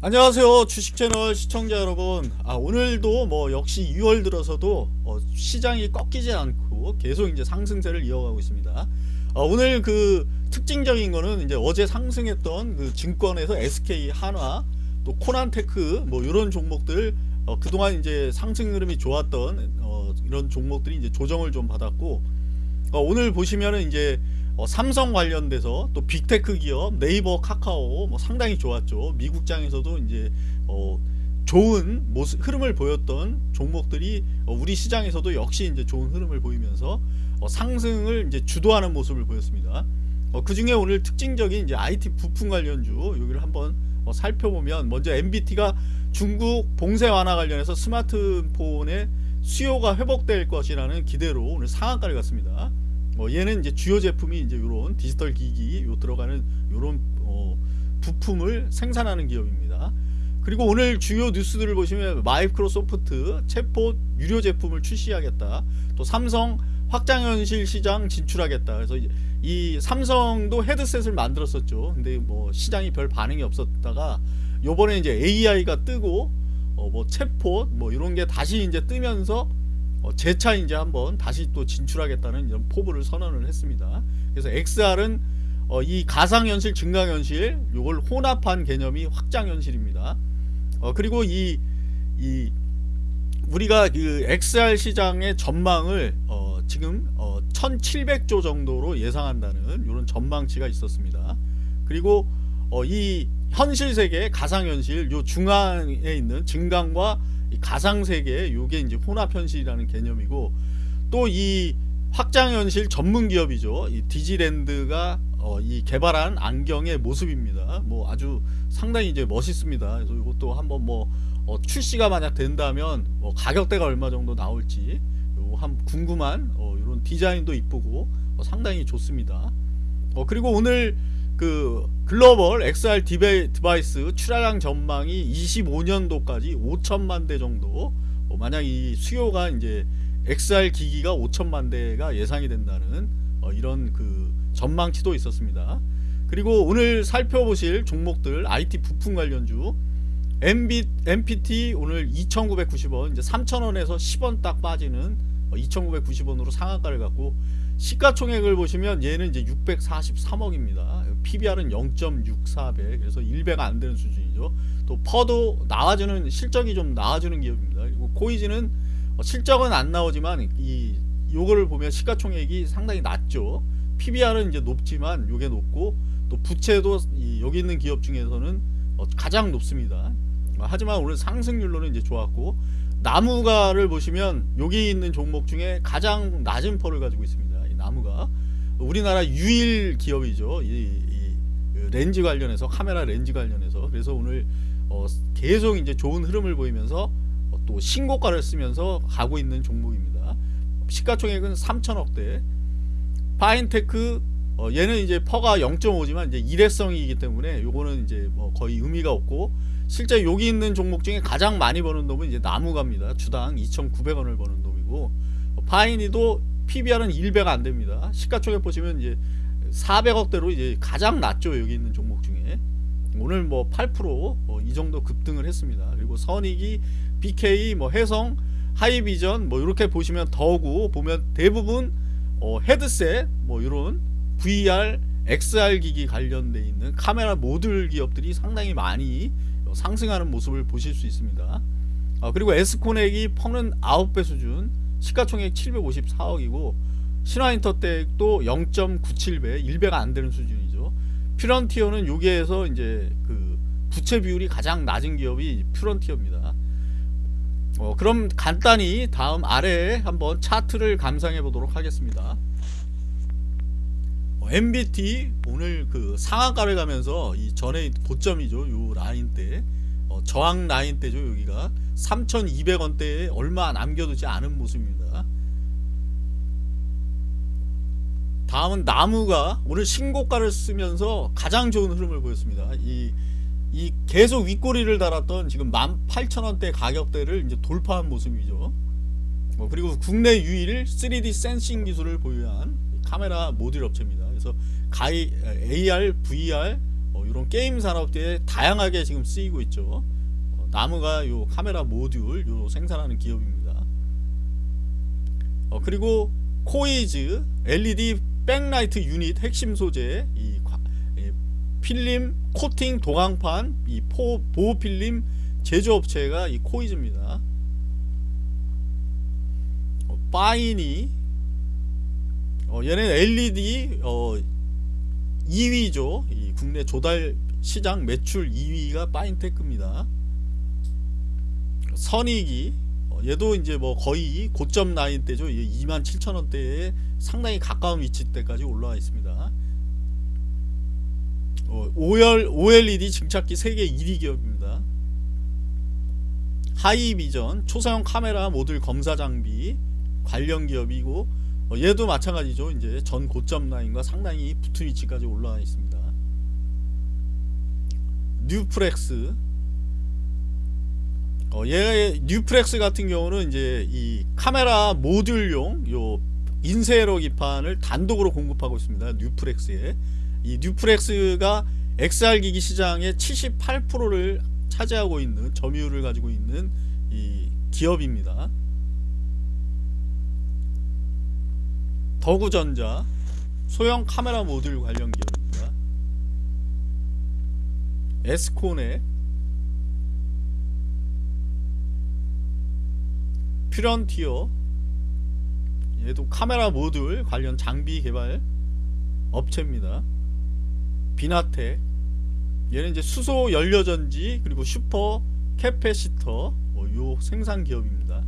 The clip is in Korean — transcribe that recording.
안녕하세요 주식채널 시청자 여러분. 아 오늘도 뭐 역시 2월 들어서도 어, 시장이 꺾이지 않고 계속 이제 상승세를 이어가고 있습니다. 어, 오늘 그 특징적인 거는 이제 어제 상승했던 그 증권에서 SK 한화 또 코난테크 뭐 이런 종목들 어, 그동안 이제 상승 흐름이 좋았던 어, 이런 종목들이 이제 조정을 좀 받았고 어, 오늘 보시면은 이제 어, 삼성 관련돼서 또 빅테크 기업 네이버 카카오 뭐 상당히 좋았죠 미국장에서도 이제 어, 좋은 모습 흐름을 보였던 종목들이 어, 우리 시장에서도 역시 이제 좋은 흐름을 보이면서 어, 상승을 이제 주도하는 모습을 보였습니다 어, 그 중에 오늘 특징적인 이제 IT 부품 관련주 여기를 한번 어, 살펴보면 먼저 MBT가 중국 봉쇄 완화 관련해서 스마트폰의 수요가 회복될 것이라는 기대로 오늘 상한가를 갔습니다. 어, 얘는 이제 주요 제품이 이제 이런 디지털 기기 요 들어가는 이런 어, 부품을 생산하는 기업입니다. 그리고 오늘 주요 뉴스들을 보시면 마이크로소프트 챗봇 유료 제품을 출시하겠다. 또 삼성 확장현실 시장 진출하겠다. 그래서 이, 이 삼성도 헤드셋을 만들었었죠. 근데 뭐 시장이 별 반응이 없었다가 요번에 이제 AI가 뜨고 어, 뭐 챗봇 뭐 이런 게 다시 이제 뜨면서 어, 재차 이제 한번 다시 또 진출하겠다는 이런 포부를 선언을 했습니다. 그래서 XR은 어, 이 가상현실, 증강현실 요걸 혼합한 개념이 확장현실입니다. 어, 그리고 이, 이 우리가 그 XR 시장의 전망을 어, 지금 어, 1700조 정도로 예상한다는 이런 전망치가 있었습니다. 그리고 어, 이 현실 세계, 가상 현실 요 중앙에 있는 증강과 가상 세계 요게 이제 혼합 현실이라는 개념이고 또 이 확장 현실 전문 기업이죠. 이 디지렌즈가 어, 이 개발한 안경의 모습입니다. 뭐 아주 상당히 이제 멋있습니다. 그래서 이것도 한번 뭐 어, 출시가 만약 된다면 뭐 가격대가 얼마 정도 나올지 한 궁금한 어, 이런 디자인도 이쁘고 어, 상당히 좋습니다. 어, 그리고 오늘 그 글로벌 XR 디바이스 출하량 전망이 25년도까지 5천만 대 정도 어, 만약 이 수요가 이제 XR 기기가 5천만 대가 예상이 된다는 어, 이런 그 전망치도 있었습니다. 그리고 오늘 살펴보실 종목들 IT 부품 관련주 MB, MPT 오늘 2,990원 이제 3,000원에서 10원 딱 빠지는 2,990원으로 상한가를 갖고 시가총액을 보시면 얘는 이제 643억입니다. PBR은 0.64배 그래서 1배가 안 되는 수준이죠. 또 퍼도 나와주는 실적이 좀 나와주는 기업입니다. 그리고 코이즈는 실적은 안 나오지만 이 요거를 보면 시가총액이 상당히 낮죠. PBR은 이제 높지만 요게 높고 또 부채도 여기 있는 기업 중에서는 가장 높습니다. 하지만 오늘 상승률로는 이제 좋았고 나무가를 보시면 여기 있는 종목 중에 가장 낮은 퍼를 가지고 있습니다. 이 나무가 우리나라 유일 기업이죠. 이, 이그 렌즈 관련해서 카메라 렌즈 관련해서 그래서 오늘 어, 계속 이제 좋은 흐름을 보이면서 어, 또 신고가를 쓰면서 가고 있는 종목입니다. 시가총액은 3천억대. 파인테크 어, 얘는 이제 PER가 0.5지만 이제 일회성이기 때문에 요거는 이제 뭐 거의 의미가 없고 실제 여기 있는 종목 중에 가장 많이 버는 놈은 이제 나무가입니다. 주당 2,900원을 버는 놈이고 파인이도 PBR은 1배가 안 됩니다. 시가총액 보시면 이제 400억대로 이제 가장 낮죠. 여기 있는 종목 중에. 오늘 뭐 8%이 뭐 정도 급등을 했습니다. 그리고 선익이 BK 뭐 해성 하이비전 뭐 이렇게 보시면 더구 보면 대부분 어 헤드셋 뭐 이런 VR XR 기기 관련돼 있는 카메라 모듈 기업들이 상당히 많이 상승하는 모습을 보실 수 있습니다. 아, 그리고 에스코넥이 퍼는 9배 수준 시가총액 754억이고 신화인터텍도 0.97배 1배가 안되는 수준이죠. 퓨런티어는 여기에서 이제 그 부채 비율이 가장 낮은 기업이 퓨런티어입니다. 어, 그럼 간단히 다음 아래에 한번 차트를 감상해 보도록 하겠습니다. 어, MBT 오늘 그 상한가를 가면서 이 전에 고점이죠 요 라인 때. 어, 저항 라인 때죠 여기가. 3200원대에 얼마 남겨두지 않은 모습입니다. 다음은 나무가 오늘 신고가를 쓰면서 가장 좋은 흐름을 보였습니다. 이, 이 계속 윗꼬리를 달았던 지금 18,000원대 가격대를 이제 돌파한 모습이죠. 어, 그리고 국내 유일 3D 센싱 기술을 보유한 카메라 모듈 업체입니다 그래서 가이, AR, VR 어, 이런 게임 산업대에 다양하게 지금 쓰이고 있죠. 어, 나무가 요 카메라 모듈 요 생산하는 기업입니다. 어, 그리고 코이즈 LED 백라이트 유닛 핵심 소재 이 과- 이 필름 코팅 도광판 이 포, 보호 필름 제조업체가 이 코이즈입니다. 어, 파인이 어, 얘는 LED 어, 2위죠. 이 국내 조달 시장 매출 2위가 파인테크입니다. 선익이 어, 얘도 이제 뭐 거의 고점 라인 때죠. 2만 7천 원대에 상당히 가까운 위치대까지 올라와 있습니다. 어, OL, OLED 증착기 세계 1위 기업입니다. 하이비전 초사용 카메라 모듈 검사 장비 관련 기업이고 어, 얘도 마찬가지죠. 이제 전 고점 라인과 상당히 붙은 위치까지 올라와 있습니다. 뉴프렉스 어, 얘 뉴프렉스 같은 경우는 이제 이 카메라 모듈용 요 인쇄회로 기판을 단독으로 공급하고 있습니다. 뉴프렉스에 이 뉴프렉스가 XR 기기 시장의 78%를 차지하고 있는 점유율을 가지고 있는 이 기업입니다. 덕우전자 소형 카메라 모듈 관련 기업입니다. 에스코넥 퓨런티어 얘도 카메라 모듈 관련 장비 개발 업체입니다. 비나텍 얘는 이제 수소 연료전지 그리고 super capacitor 뭐 요 생산 기업입니다.